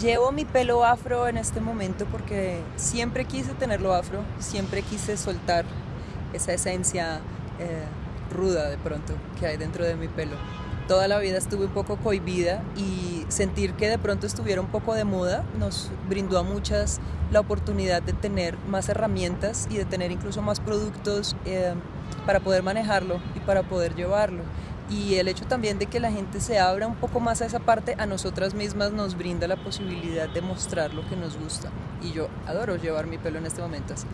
Llevo mi pelo afro en este momento porque siempre quise tenerlo afro, siempre quise soltar esa esencia eh, ruda de pronto que hay dentro de mi pelo. Toda la vida estuve un poco cohibida y sentir que de pronto estuviera un poco de moda nos brindó a muchas la oportunidad de tener más herramientas y de tener incluso más productos eh, para poder manejarlo y para poder llevarlo y el hecho también de que la gente se abra un poco más a esa parte, a nosotras mismas nos brinda la posibilidad de mostrar lo que nos gusta. Y yo adoro llevar mi pelo en este momento así.